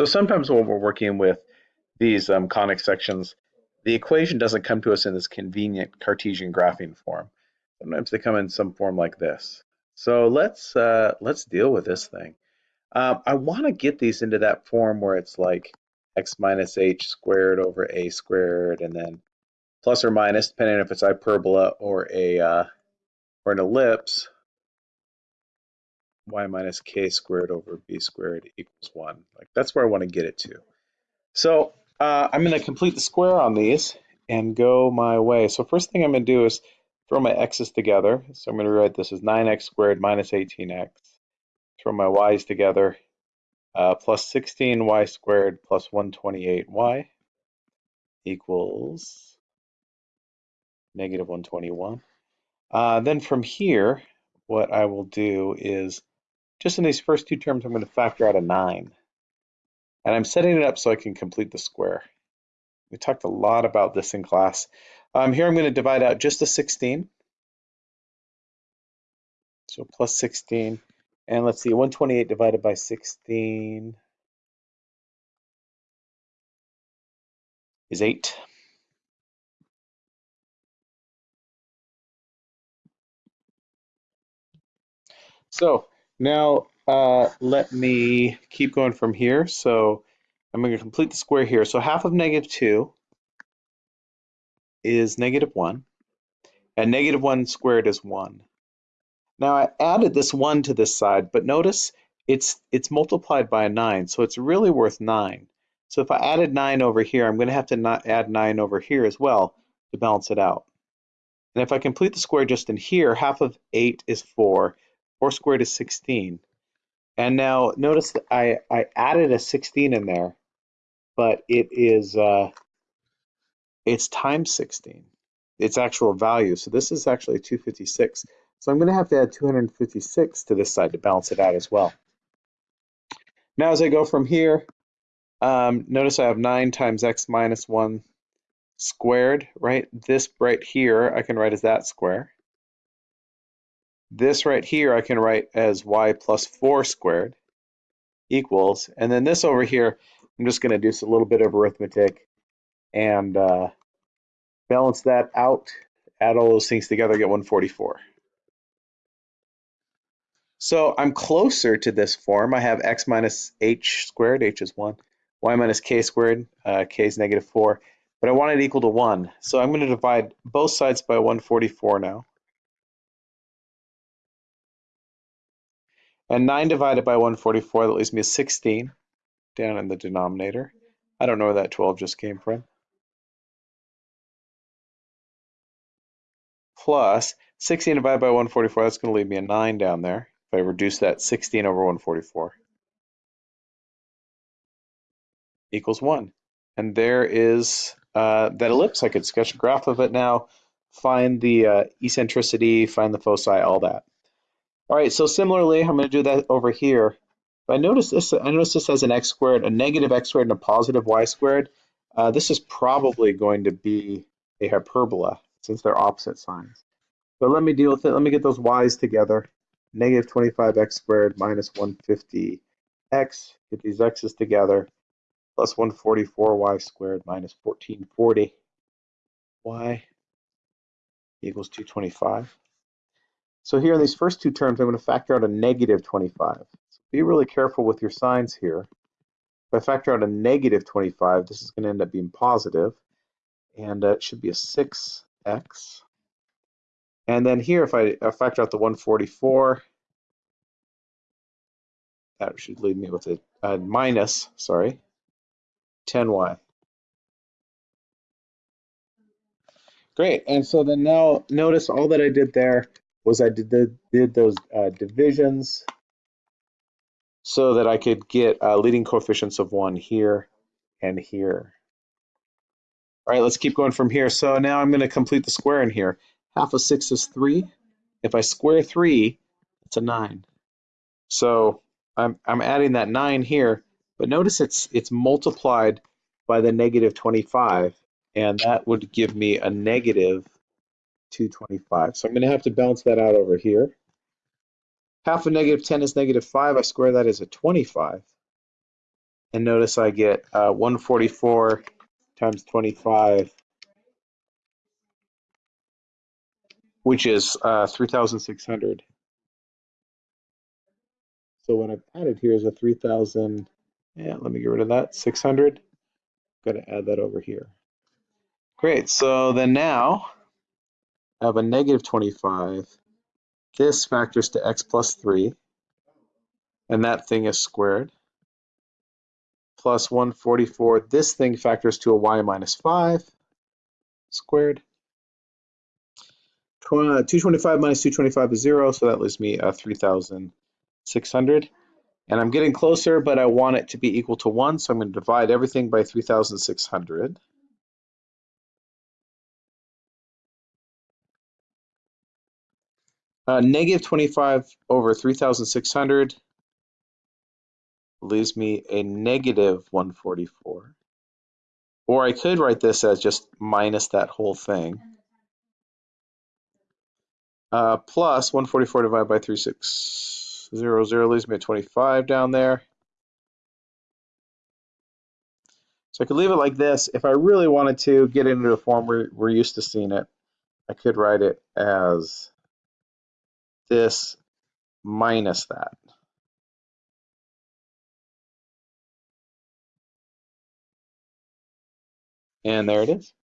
So sometimes when we're working with these um, conic sections, the equation doesn't come to us in this convenient Cartesian graphing form. Sometimes they come in some form like this. So let's uh, let's deal with this thing. Um, I want to get these into that form where it's like x minus h squared over a squared, and then plus or minus, depending if it's hyperbola or a uh, or an ellipse, y minus k squared over b squared equals 1. Like That's where I want to get it to. So uh, I'm going to complete the square on these and go my way. So first thing I'm going to do is throw my x's together. So I'm going to write this as 9x squared minus 18x. Throw my y's together. Uh, plus 16y squared plus 128y equals negative 121. Uh, then from here, what I will do is, just in these first two terms, I'm going to factor out a 9. And I'm setting it up so I can complete the square. We talked a lot about this in class. Um, here I'm going to divide out just a 16. So plus 16. And let's see, 128 divided by 16 is 8. So now uh, let me keep going from here. So I'm going to complete the square here. So half of negative 2 is negative 1. And negative 1 squared is 1. Now I added this 1 to this side, but notice it's, it's multiplied by a 9, so it's really worth 9. So if I added 9 over here, I'm going to have to not add 9 over here as well to balance it out. And if I complete the square just in here, half of 8 is 4. 4 squared is 16. And now notice that I, I added a 16 in there, but it is uh, it's times 16, its actual value. So this is actually 256. So I'm going to have to add 256 to this side to balance it out as well. Now as I go from here, um, notice I have 9 times x minus 1 squared, right? This right here I can write as that square. This right here I can write as y plus 4 squared equals, and then this over here, I'm just going to do a little bit of arithmetic and uh, balance that out, add all those things together, get 144. So I'm closer to this form. I have x minus h squared, h is 1, y minus k squared, uh, k is negative 4, but I want it equal to 1. So I'm going to divide both sides by 144 now. And 9 divided by 144, that leaves me a 16 down in the denominator. I don't know where that 12 just came from. Plus 16 divided by 144, that's going to leave me a 9 down there. If I reduce that 16 over 144 equals 1. And there is uh, that ellipse. I could sketch a graph of it now, find the uh, eccentricity, find the foci, all that. All right, so similarly, I'm going to do that over here. But I notice this. I notice this has an x squared, a negative x squared, and a positive y squared. Uh, this is probably going to be a hyperbola since they're opposite signs. But let me deal with it. Let me get those y's together. Negative 25x squared minus 150x. Get these x's together. Plus 144y squared minus 1440 y equals 225. So here in these first two terms, I'm going to factor out a negative 25. So be really careful with your signs here. If I factor out a negative 25, this is going to end up being positive, and uh, it should be a 6x. And then here, if I, factor out the 144, that should leave me with a, a minus, sorry, 10y. Great, and so then now notice all that I did there was I did, the, did those uh, divisions so that I could get uh, leading coefficients of one here and here. All right, let's keep going from here. So now I'm going to complete the square in here. Half of 6 is 3. If I square 3, it's a 9. So I'm, I'm adding that 9 here, but notice it's, it's multiplied by the negative 25, and that would give me a negative 225. So I'm going to have to balance that out over here. Half of negative 10 is negative 5. I square that as a 25. And notice I get uh, 144 times 25, which is uh, 3,600. So what I've added here is a 3,000, yeah, let me get rid of that, 600. Got to add that over here. Great, so then now Have a negative 25. This factors to x plus 3, and that thing is squared. Plus 144, this thing factors to a y minus 5 squared. 225 minus 225 is 0, so that leaves me uh, 3,600. And I'm getting closer, but I want it to be equal to 1, so I'm going to divide everything by 3,600. Uh, negative 25 over 3,600 leaves me a negative 144. Or I could write this as just minus that whole thing. Uh, plus 144 divided by 3600 leaves me a 25 down there. So I could leave it like this. If I really wanted to get into a form where we're used to seeing it, I could write it as this minus that. And there it is.